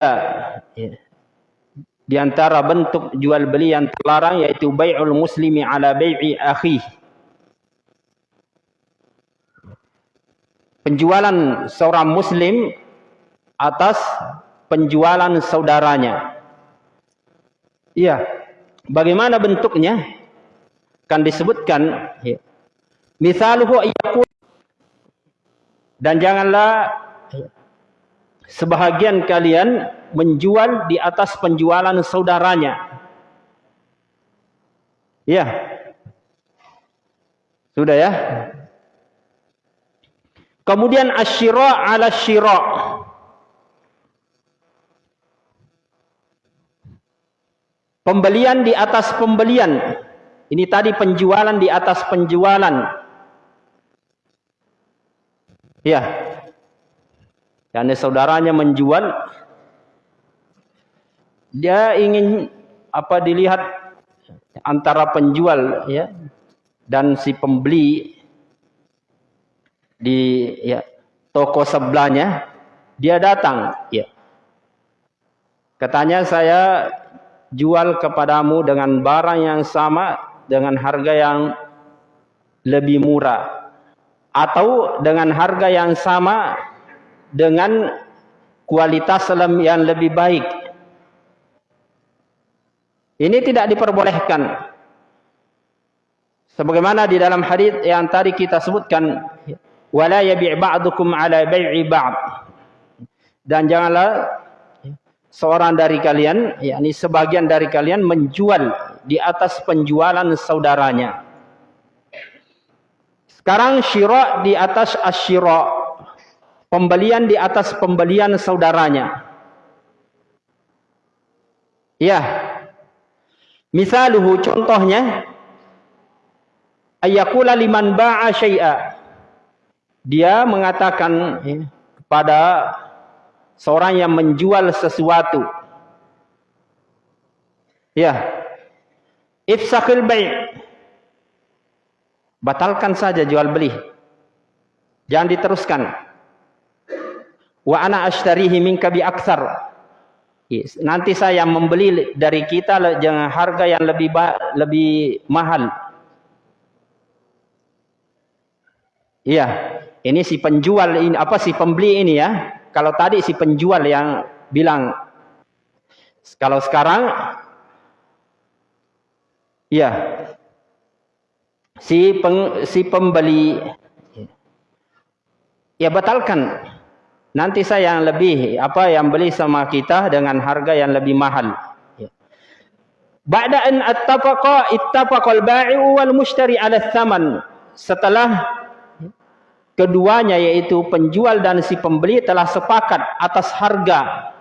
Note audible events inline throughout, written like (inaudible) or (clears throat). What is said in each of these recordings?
ya, di antara bentuk jual beli yang terlarang yaitu bai'ul muslimi ala bai'i akhi. Penjualan seorang muslim atas penjualan saudaranya. Iya. Bagaimana bentuknya? Kan disebutkan ya. Misaluhu dan janganlah sebahagian kalian menjual di atas penjualan saudaranya. Ya. Sudah ya? Kemudian asyira ala syira. Pembelian di atas pembelian. Ini tadi penjualan di atas penjualan. Ya. Karena saudaranya menjual dia ingin apa dilihat antara penjual ya dan si pembeli di ya toko sebelahnya dia datang ya. Katanya saya jual kepadamu dengan barang yang sama dengan harga yang lebih murah atau dengan harga yang sama dengan kualitas yang lebih baik. Ini tidak diperbolehkan. Sebagaimana di dalam hadis yang tadi kita sebutkan, wala yabi' ba'dukum 'ala bai'i ba'd. Dan janganlah seorang dari kalian, yakni sebagian dari kalian menjual di atas penjualan saudaranya. Sekarang syira di atas asyira. Pembelian di atas pembelian saudaranya. Ya. Misaluhu contohnya ayakula liman ba'a syai'a. Dia mengatakan kepada seorang yang menjual sesuatu. Ya. Ifsakhil bai' Batalkan saja jual beli. Jangan diteruskan. Wa ana ashtarihi minka bi aktsar. Nanti saya membeli dari kita dengan harga yang lebih lebih mahal. Iya, ini si penjual ini apa si pembeli ini ya. Kalau tadi si penjual yang bilang kalau sekarang iya si peng, si pembeli ya batalkan nanti saya yang lebih apa yang beli sama kita dengan harga yang lebih mahal. Ba'da an attafaqa ittafaqal bai'u wal mushtari 'ala thaman setelah keduanya yaitu penjual dan si pembeli telah sepakat atas harga.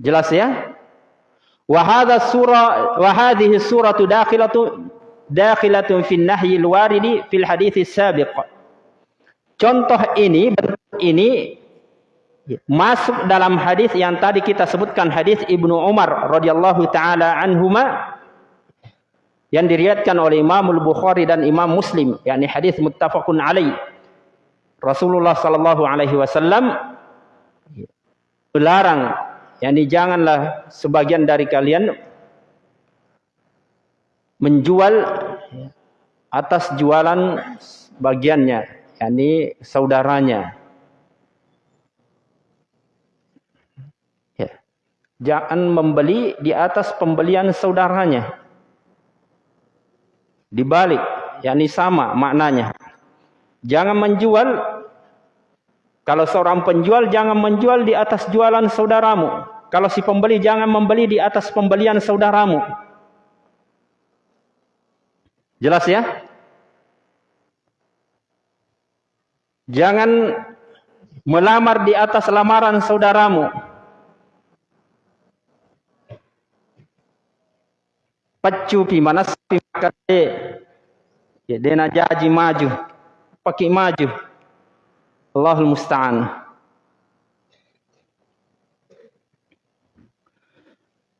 Jelas ya? Wa hadha surah wa hadhihi suratu dakhilatu dakhilatun fi nahyi al-waridi fil hadits sabiq. Contoh ini ini masuk dalam hadis yang tadi kita sebutkan hadis Ibnu Umar radhiyallahu taala anhuma yang diriwayatkan oleh Imam Al-Bukhari dan Imam Muslim yakni hadis muttafaqun alaih. Rasulullah sallallahu alaihi wasallam melarang Yani janganlah sebagian dari kalian menjual atas jualan bagiannya, yakni saudaranya. Ya. Jangan membeli di atas pembelian saudaranya. Dibalik, yakni sama maknanya. Jangan menjual kalau seorang penjual jangan menjual di atas jualan saudaramu. Kalau si pembeli jangan membeli di atas pembelian saudaramu. Jelas ya? Jangan melamar di atas lamaran saudaramu. Pacu pi mana pi ya dena jaji maju. Pakai maju. Allahul musta'an.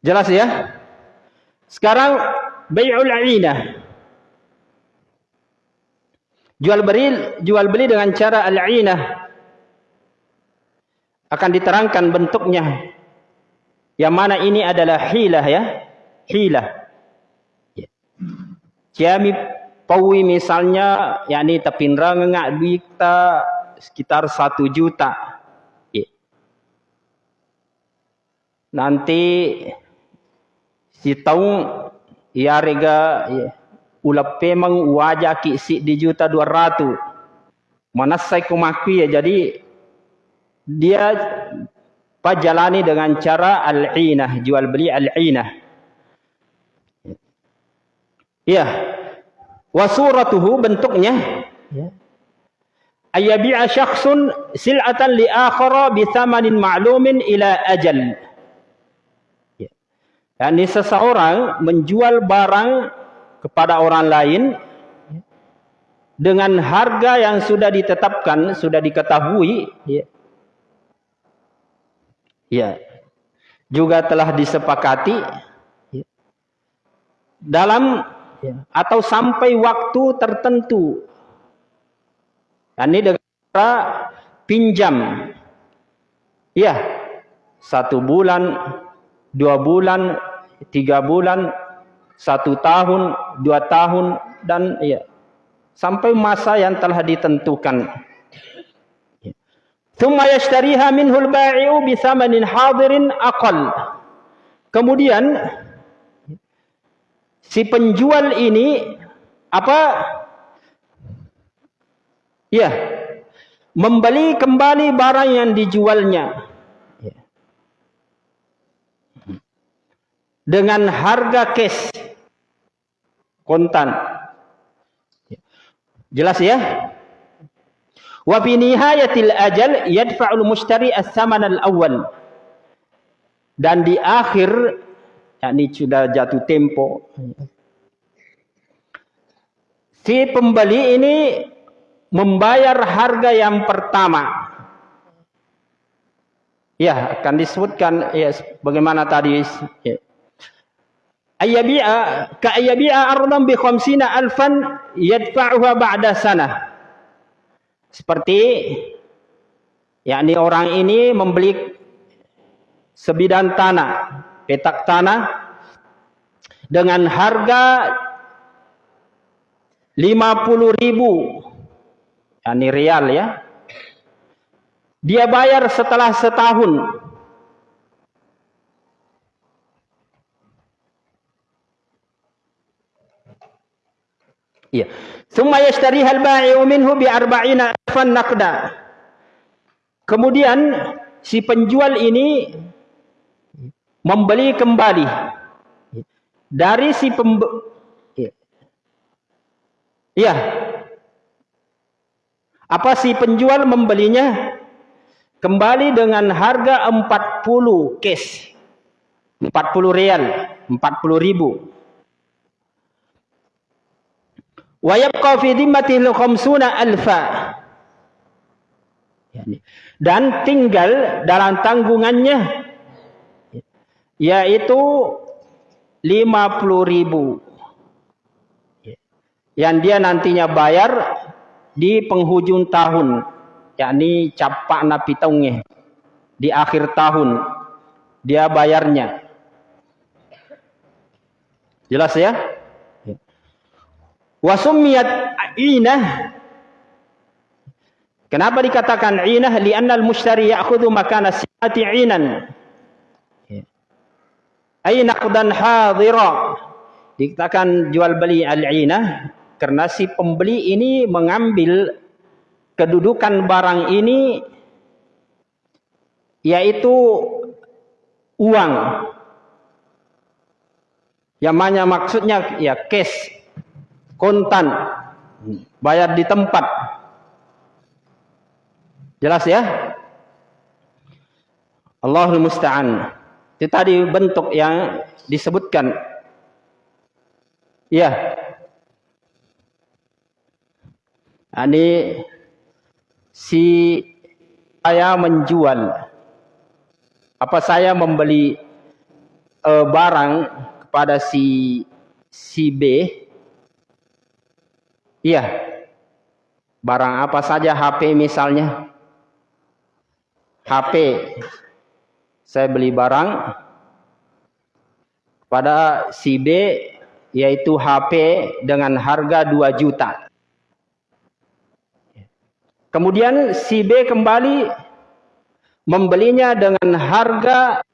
Jelas ya? Sekarang bai'ul 'ainah. Jual beli jual beli dengan cara al-'ainah. akan diterangkan bentuknya. Yang mana ini adalah hilah ya. Hilah. Ya. Jami pawi misalnya yakni tapindra ngak duit sekitar satu juta. Ya. Nanti si tahu ya rega ya, ulap pemang wajah kisi di juta dua. Mana saya kumakui ya jadi dia pajalani dengan cara al-inah, jual beli al-inah. Ya. Wa suratuhu bentuknya ya. Ayabi'a syakhsun sil'atan li akhara bi thamanin ma'lumin ila ajal. Ya. Yani seseorang menjual barang kepada orang lain dengan harga yang sudah ditetapkan, sudah diketahui, ya, Ya. Juga telah disepakati ya. dalam ya. atau sampai waktu tertentu. Ini dengan cara pinjam. Ya. Satu bulan, dua bulan, tiga bulan, satu tahun, dua tahun, dan ya sampai masa yang telah ditentukan. Yashtariha minhul ba'i'u. Kemudian si penjual ini apa? Ya. Membeli kembali barang yang dijualnya. Dengan harga cash kontan. Jelas ya? Wa fi nihayatil ajal yadfa'ul mushtari as-saman al-awwal. Dan di akhir yakni sudah jatuh tempo si pembeli ini membayar harga yang pertama. Ya, akan disebutkan ya bagaimana tadi ya. Ayyabi'a ka ayyabi'a ardan bi 50 alfan yadfa'uha ba'da sanah. Seperti yakni orang ini membeli sebidang tanah, petak tanah dengan harga 50 ribu yakni rial ya. Dia bayar setelah setahun. Iya. Thumma yashtariha al-ba'i'u minhu bi arba'ina alfan naqda. Kemudian si penjual ini membeli kembali dari si pembe Iya. Apa si penjual membelinya kembali dengan harga 40 cash. 40 real, 40 ribu. Wa yabqa fi dhimmatihi khamsuna dan tinggal dalam tanggungannya yaitu 50 ribu. Yang dia nantinya bayar di penghujung tahun yakni capak napi tahunnya di akhir tahun dia bayarnya. Jelas ya Wasumiyat inah. Kenapa dikatakan inah? Lianna al-mushtari ya'khudhu makana si'ati inan. Ay naqdan hadira. Dikatakan jual beli al-inah karena si pembeli ini mengambil kedudukan barang ini yaitu uang. Yang maksudnya ya cash kontan. Bayar di tempat. Jelas ya? Allahul musta'an. Itu tadi bentuk yang disebutkan. Ya ini si saya menjual. Apa saya membeli uh, barang kepada si si B Iya. Barang apa saja HP misalnya. HP. Saya beli barang pada si B yaitu HP dengan harga 2 juta. Kemudian si B kembali membelinya dengan harga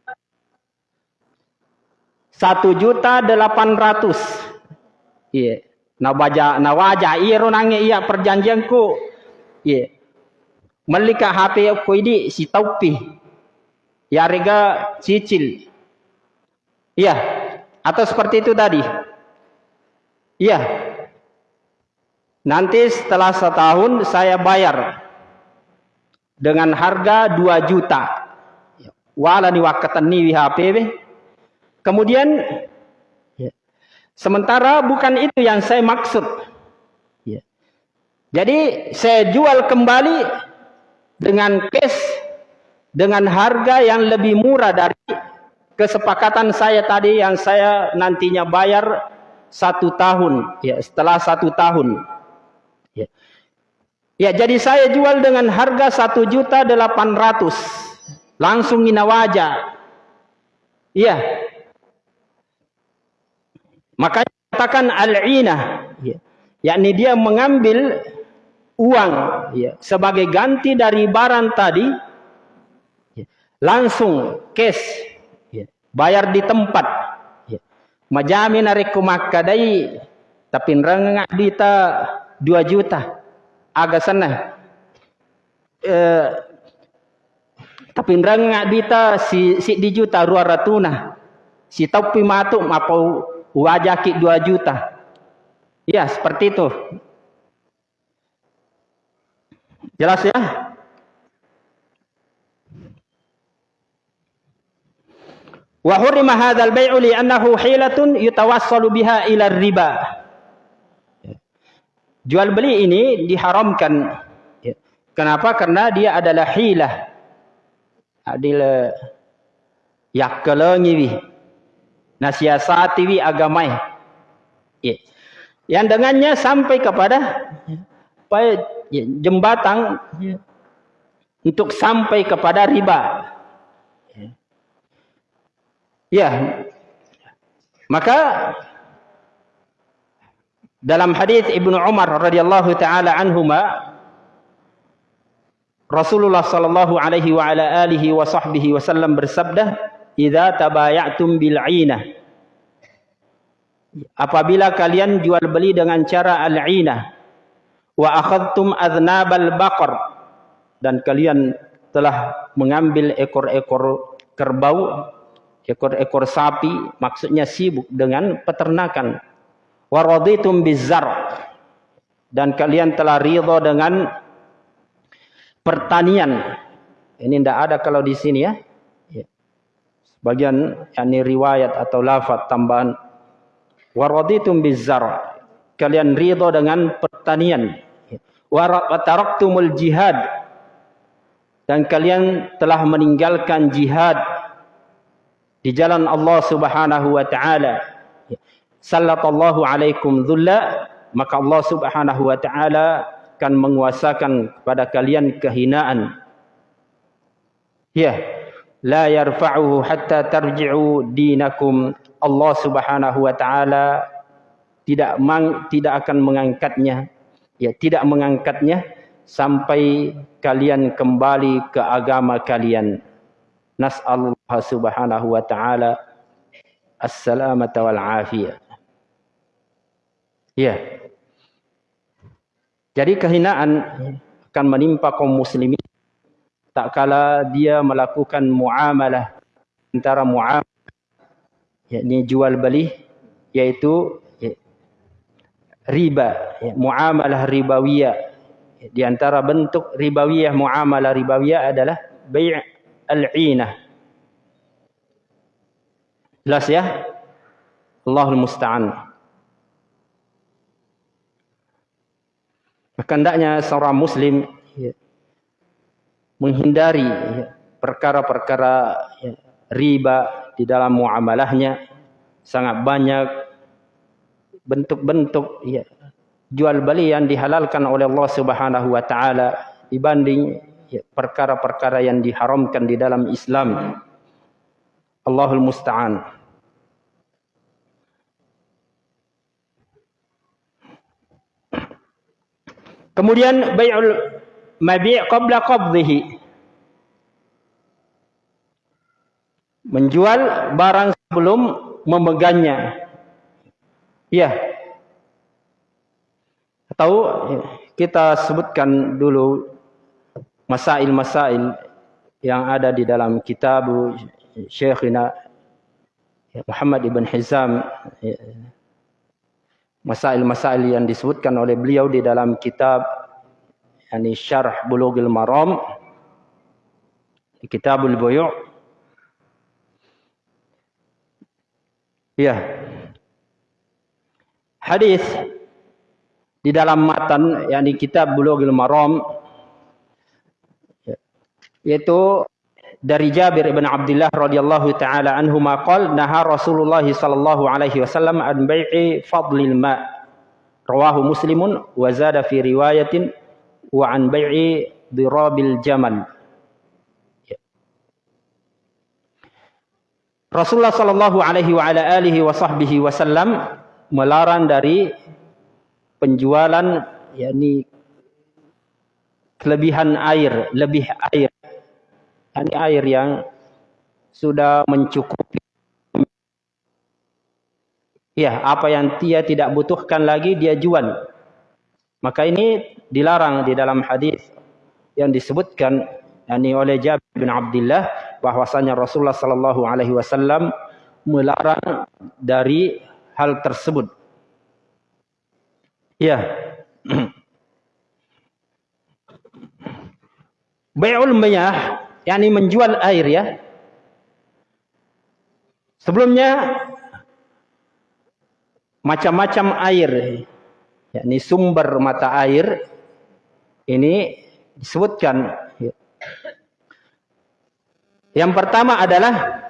1 juta 800. Iya. Nawaja nawaja iro nange iya perjanjianku. Iya. Melika HP aku ini si taupi. Ya harga cicil. Iya. Atau seperti itu tadi. Iya. Nanti setelah setahun saya bayar dengan harga 2 juta. Wala ni wakatan ni HP Kemudian sementara bukan itu yang saya maksud. Ya. Jadi saya jual kembali dengan cash dengan harga yang lebih murah dari kesepakatan saya tadi yang saya nantinya bayar satu tahun. Ya setelah satu tahun. Ya, ya jadi saya jual dengan harga satu juta delapan ratus. Langsung inawaja iya makanya katakan al-inah ya, yakni dia mengambil uang ya sebagai ganti dari barang tadi ya, langsung cash ya, bayar di tempat Majami narik kumakadai tapi rengak dita 2 juta. Agak sana. Eh, tapi rengak dita si si di juta rua ratuna. Si topi matuk mapau wajah ki 2 juta. Ya, seperti itu. Jelas ya? Wa hurima hadzal bai'u li annahu hilatun yutawassalu biha ila riba. Jual beli ini diharamkan. Kenapa? Karena dia adalah hilah. Adil wi. Nasiasati wi agamai. Ya. Yang dengannya sampai kepada jembatan untuk sampai kepada riba. Ya. Maka dalam hadis Ibnu Umar radhiyallahu taala anhuma Rasulullah sallallahu alaihi wa ala alihi wa sahbihi wasallam bersabda, "Idza tabayatum bil 'inah" Apabila kalian jual beli dengan cara al-'inah wa akhadtum adnabal baqar dan kalian telah mengambil ekor-ekor kerbau ekor-ekor sapi maksudnya sibuk dengan peternakan waraditum bizar dan kalian telah ridha dengan pertanian ini tidak ada kalau di sini ya. Sebagian yakni riwayat atau lafaz tambahan. Waraditum bizar. Kalian ridha dengan pertanian. Wa taraktumul jihad. Dan kalian telah meninggalkan jihad di jalan Allah Subhanahu wa taala. Sallallahu alaikum dhulla. Maka Allah Subhanahu wa taala akan menguasakan kepada kalian kehinaan. Ya la yarfa'uhu hatta tarji'u dinakum. Allah Subhanahu wa taala tidak mang, tidak akan mengangkatnya. Ya tidak mengangkatnya sampai kalian kembali ke agama kalian. Nas'alullah subhanahu wa ta'ala. As-salamata wal afiyah. Ya. Jadi kehinaan akan menimpa kaum muslimin tak kala dia melakukan muamalah antara muamalah yakni jual beli yaitu ya, riba ya, muamalah ribawiyah di antara bentuk ribawiyah muamalah ribawiyah adalah bai' al-'inah. Jelas ya? Allahul musta'an. Maka hendaknya seorang muslim ya, menghindari perkara-perkara ya, riba di dalam muamalahnya sangat banyak bentuk-bentuk ya, jual beli yang dihalalkan oleh Allah Subhanahu wa taala dibanding ya, perkara-perkara yang diharamkan di dalam Islam. Allahul musta'an. Kemudian bai'ul mabi' qabla qabdhihi. Menjual barang sebelum memegangnya. Ya. Atau kita sebutkan dulu masail-masail yang ada di dalam kitab Syekhina Muhammad ibn Hizam masail-masail yang disebutkan oleh beliau di dalam kitab yani Syarh Bulughul Maram Kitabul Buyu' Ya. Hadis di dalam matan yang di kitab Bulughul Maram yaitu dari Jabir bin Abdullah radhiyallahu taala anhu maqal naha Rasulullah sallallahu alaihi wasallam an bai'i fadlil ma rawahu muslimun wa zada fi riwayatin wa an bai'i dirabil jamal Rasulullah sallallahu alaihi wa ala alihi wa sahbihi wasallam melarang dari penjualan yakni kelebihan air, lebih air. Ini air yang sudah mencukupi. Ya, apa yang dia tidak butuhkan lagi dia jual. Maka ini dilarang di dalam hadis yang disebutkan yakni oleh Jabir bin Abdullah bahwasanya Rasulullah sallallahu alaihi wasallam melarang dari hal tersebut. Ya. (clears throat) Bai'ul miyah yakni menjual air ya. Sebelumnya macam-macam air yakni sumber mata air ini disebutkan yang pertama adalah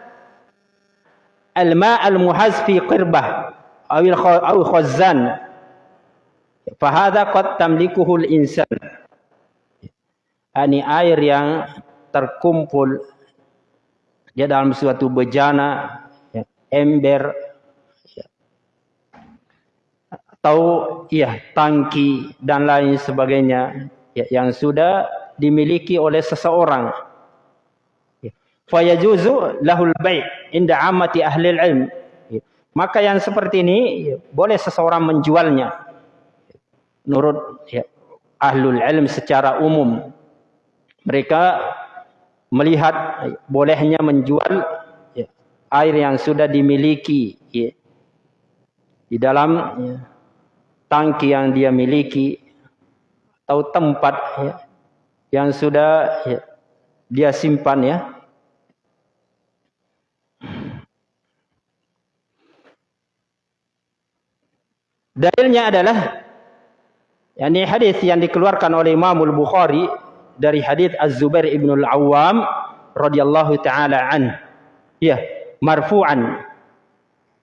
al-ma' al-muhaz fi qirbah atau khazzan Fahada qad tamlikuhul insan. Ini air yang terkumpul di dalam suatu bejana, ember, ya, atau ya tangki dan lain sebagainya ya, yang sudah dimiliki oleh seseorang. Ya. Fayajuzu lahul bai' inda amati ahli ilm. Ya. Maka yang seperti ini ya, boleh seseorang menjualnya menurut ya, ahlul ilm secara umum mereka melihat bolehnya menjual air yang sudah dimiliki di dalam ya, tangki yang dia miliki atau tempat ya, yang sudah ya, dia simpan ya dalilnya adalah Yani hadis yang dikeluarkan oleh Imam Al-Bukhari dari hadis Az-Zubair ibn Al-Awwam radhiyallahu taala an. Ya, marfu'an.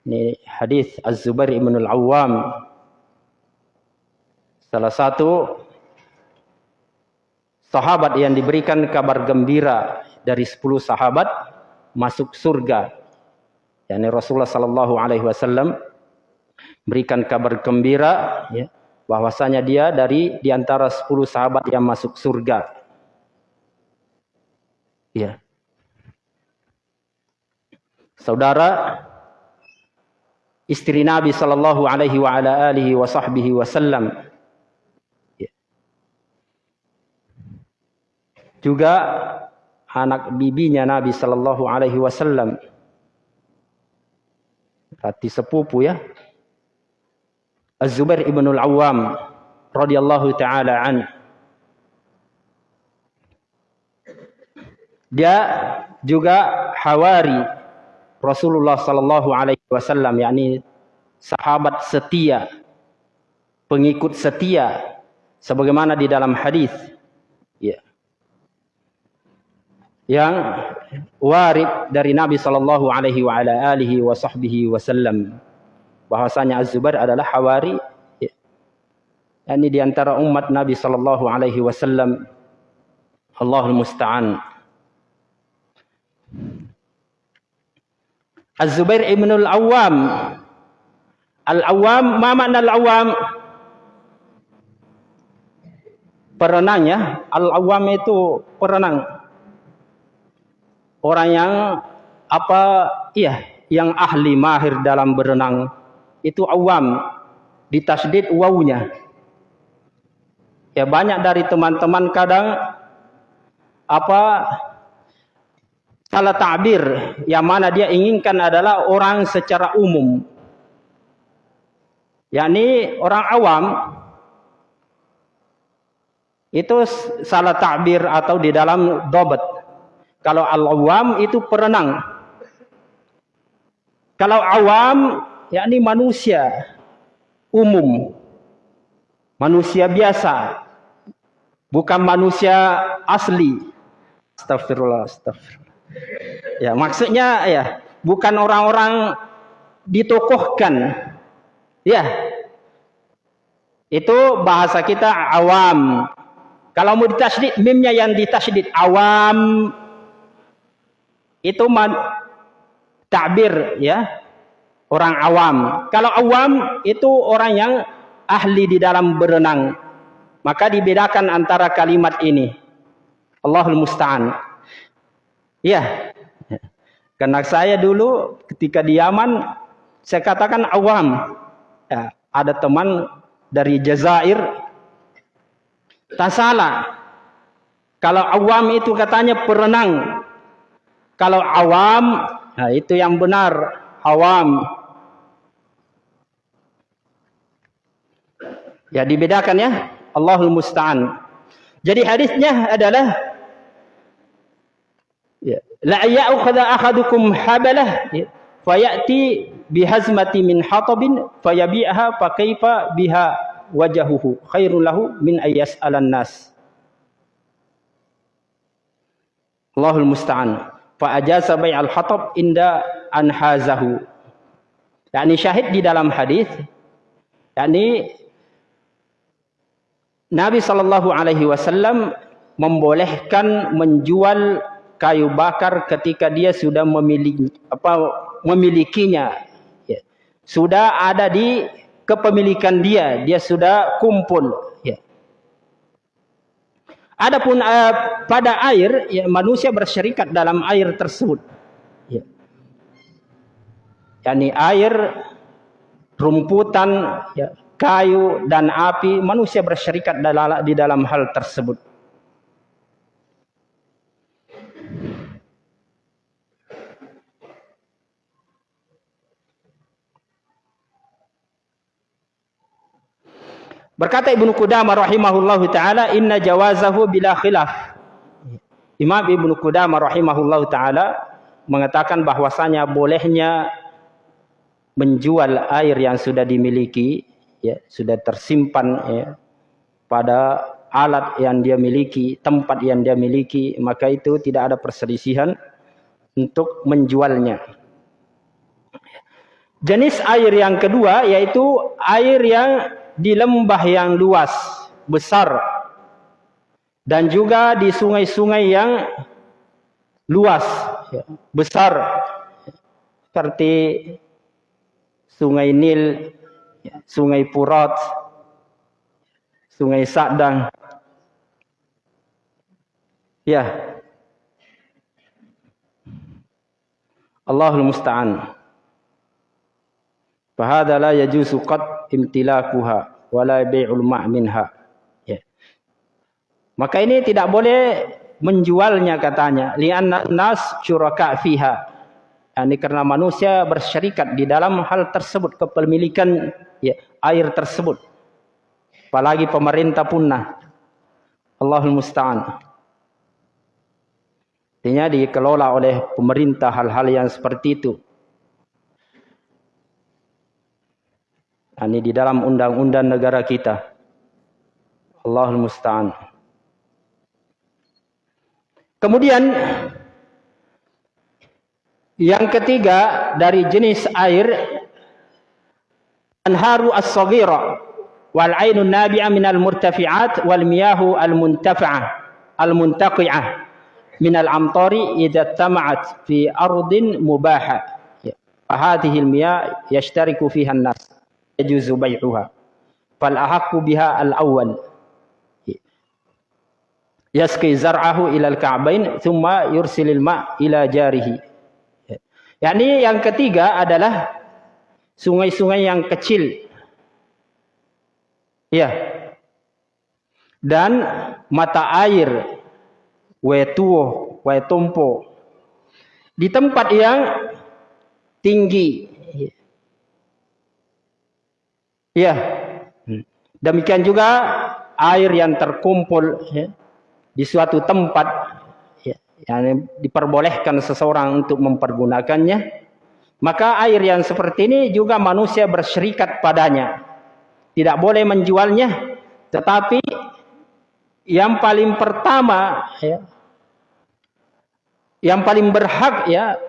Ini hadis Az-Zubair ibn Al-Awwam salah satu sahabat yang diberikan kabar gembira dari 10 sahabat masuk surga. Yani Rasulullah sallallahu alaihi wasallam berikan kabar gembira ya bahwasanya dia dari di antara 10 sahabat yang masuk surga. Ya. Saudara istri Nabi sallallahu alaihi wa alihi wa wasallam juga anak bibinya Nabi sallallahu alaihi wasallam. Berarti sepupu ya. Az-Zubair ibn al-Awwam radhiyallahu taala an. Dia juga hawari Rasulullah sallallahu alaihi wasallam yakni sahabat setia pengikut setia sebagaimana di dalam hadis. Ya yang warid dari Nabi sallallahu alaihi wa ala alihi wa sahbihi wasallam bahwasanya Az-Zubair adalah hawari ya. ini di antara umat Nabi sallallahu alaihi wasallam Allahul musta'an. Az-Zubair ibn al-Awwam. Al-Awwam, ma makna al-Awwam? Perenang ya. Al-Awwam itu perenang. Orang yang apa iya, yang ahli mahir dalam berenang. Itu awam. Ditasdid wawunya. Ya banyak dari teman-teman kadang apa salah takbir yang mana dia inginkan adalah orang secara umum. yakni orang awam itu salah takbir atau di dalam dobat. Kalau al-awam itu perenang. Kalau awam yakni manusia umum. Manusia biasa. Bukan manusia asli. Astagfirullah, astagfirullah. Ya, maksudnya ya, bukan orang-orang ditokohkan. Ya. Itu bahasa kita awam. Kalau mau ditasydid, mimnya yang ditasydid awam itu takbir ya. Orang awam. Kalau awam itu orang yang ahli di dalam berenang. Maka dibedakan antara kalimat ini. Allahul Musta'an. Ya. Karena saya dulu ketika di Yaman, saya katakan awam. Ya, ada teman dari Jazair. Tak salah. Kalau awam itu katanya perenang. Kalau awam, nah itu yang benar. Awam. Ya dibedakan ya. Allahul Musta'an. Jadi hadisnya adalah Ya. La ya'khudha ahadukum habalah ya. fayati bihazmati min hatabin fayabi'aha fa kaifa biha wajahuhu khairul lahu min ayas alan nas. Allahul musta'an. Fa ajasa bai'al hatab inda anhazahu. Yani syahid di dalam hadis yakni Nabi sallallahu alaihi wasallam membolehkan menjual kayu bakar ketika dia sudah memiliki apa memilikinya ya. sudah ada di kepemilikan dia dia sudah kumpul ya adapun uh, pada air ya manusia bersyarikat dalam air tersebut. Ya. Yakni air rumputan ya kayu dan api manusia bersyarikat di dalam hal tersebut Berkata Ibnu Qudamah rahimahullahu taala inna jawazahu bila khilaf. Imam Ibnu Qudamah rahimahullahu taala mengatakan bahwasanya bolehnya menjual air yang sudah dimiliki ya sudah tersimpan ya pada alat yang dia miliki, tempat yang dia miliki, maka itu tidak ada perselisihan untuk menjualnya. Jenis air yang kedua yaitu air yang di lembah yang luas, besar. Dan juga di sungai-sungai yang luas, ya, besar. Seperti sungai Nil, ya, sungai Purat, sungai Sadang. Ya. Allahul Musta'an. Fahada la yajuzu qad imtilakuha wala bai'ul. Ya. Maka ini tidak boleh menjualnya katanya. Li'anna nas syuraka fiha. Ini karena manusia bersyarikat di dalam hal tersebut kepemilikan ya, air tersebut. Apalagi pemerintah punah. Allahul musta'an. Artinya dikelola oleh pemerintah hal-hal yang seperti itu. Ini di dalam undang-undang negara kita. Allahul Musta'an. Kemudian yang ketiga dari jenis air anharu as-saghira wal ainun nabi'a minal murtafi'at wal miyahu al-muntafa'ah al-muntaqi'ah minal amtari idza tama'at fi ardin mubaha. Ya, Fahadhihi al-miyah yashtariku fiha an-nas yajuzu bai'uha fal ahaqqu biha al awwal yasqi zar'ahu ila al ka'bain thumma yursilil ma ila jarihi. Yakni yang ketiga adalah sungai-sungai yang kecil. Ya. Dan mata air wetuo wetompo di tempat yang tinggi. Ya. Demikian juga air yang terkumpul ya, di suatu tempat ya, yang diperbolehkan seseorang untuk mempergunakannya. Maka air yang seperti ini juga manusia bersyirikat padanya. Tidak boleh menjualnya, tetapi yang paling pertama ya, yang paling berhak ya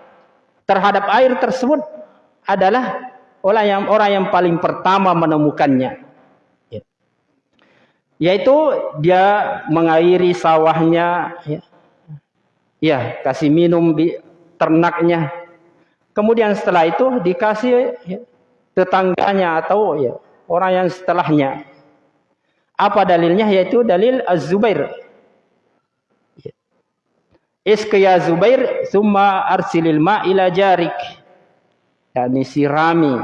terhadap air tersebut adalah orang yang orang yang paling pertama menemukannya. Ya. Yaitu dia mengairi sawahnya, ya. ya kasih minum di ternaknya. Kemudian setelah itu dikasih ya, tetangganya atau ya, orang yang setelahnya. Apa dalilnya? Yaitu dalil Az-Zubair Iskya Zubair summa arsilil ma ila jarik. Yani sirami.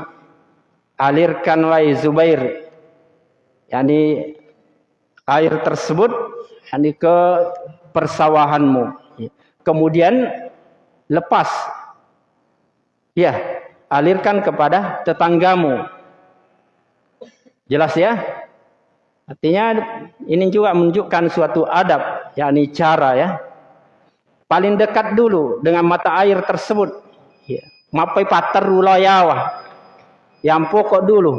Alirkan wahai Zubair. Yani air tersebut yani ke persawahanmu. Kemudian lepas. Ya, alirkan kepada tetanggamu. Jelas ya? Artinya ini juga menunjukkan suatu adab, yakni cara ya paling dekat dulu dengan mata air tersebut. Ya. Mapai patar yawa. Yang pokok dulu.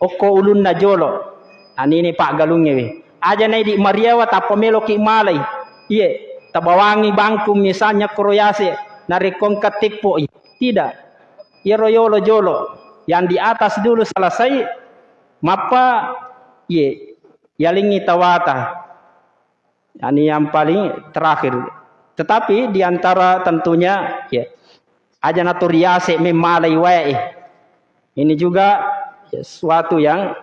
Oko ulun na jolo. Ani ini Pak Galungnya we. Aja nai di Mariawa tapa melo ki malai. Iya. Tabawangi bangku misalnya kroyase. Narikong ketipo. Tidak. Ya royolo jolo. Yang di atas dulu selesai. Mapa. Iya. Yalingi tawata. Ini yang paling terakhir tetapi di antara tentunya ya aja naturiase memalai wae. Ini juga sesuatu yang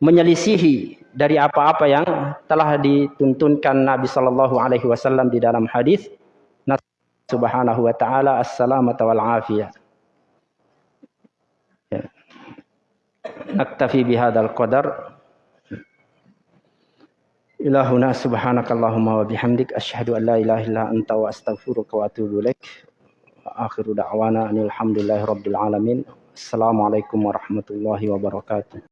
menyelisihi dari apa-apa yang telah dituntunkan Nabi Sallallahu Alaihi Wasallam di dalam hadis. Subhanahu wa taala assalamata wal afiyah. Ya. Naktafi bihadal qadar. Ilahuna subhanakallahumma wa bihamdik asyhadu an la ilaha illa anta wa astaghfiruka wa atubu ilaik akhiru da'wana anil hamdulillahi rabbil alamin. Assalamualaikum warahmatullahi wabarakatuh.